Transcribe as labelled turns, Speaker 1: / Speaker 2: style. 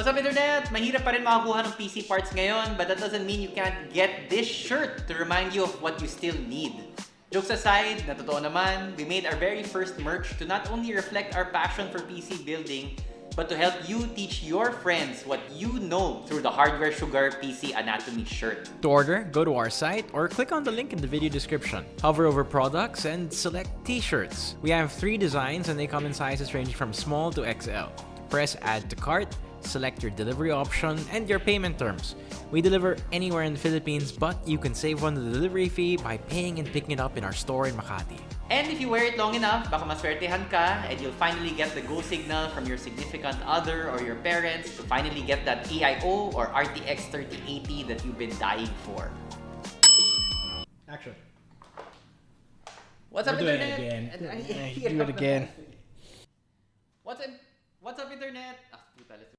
Speaker 1: What's up, Internet? Mahirap pa rin makakuha ng PC parts ngayon, but that doesn't mean you can't get this shirt to remind you of what you still need. Jokes aside, na totoo naman, we made our very first merch to not only reflect our passion for PC building, but to help you teach your friends what you know through the Hardware Sugar PC Anatomy shirt.
Speaker 2: To order, go to our site or click on the link in the video description. Hover over products and select t-shirts. We have three designs and they come in sizes ranging from small to XL. Press add to cart, select your delivery option and your payment terms. We deliver anywhere in the Philippines, but you can save on the delivery fee by paying and picking it up in our store in Makati.
Speaker 1: And if you wear it long enough, baka maswertehan ka and you'll finally get the go signal from your significant other or your parents to finally get that AIO or RTX 3080 that you've been dying for.
Speaker 3: Action.
Speaker 1: What's up,
Speaker 3: We're doing it
Speaker 1: Internet?
Speaker 3: again.
Speaker 1: And I-
Speaker 3: Do it again.
Speaker 1: What's up, what's up, Internet? Ah, puta, let's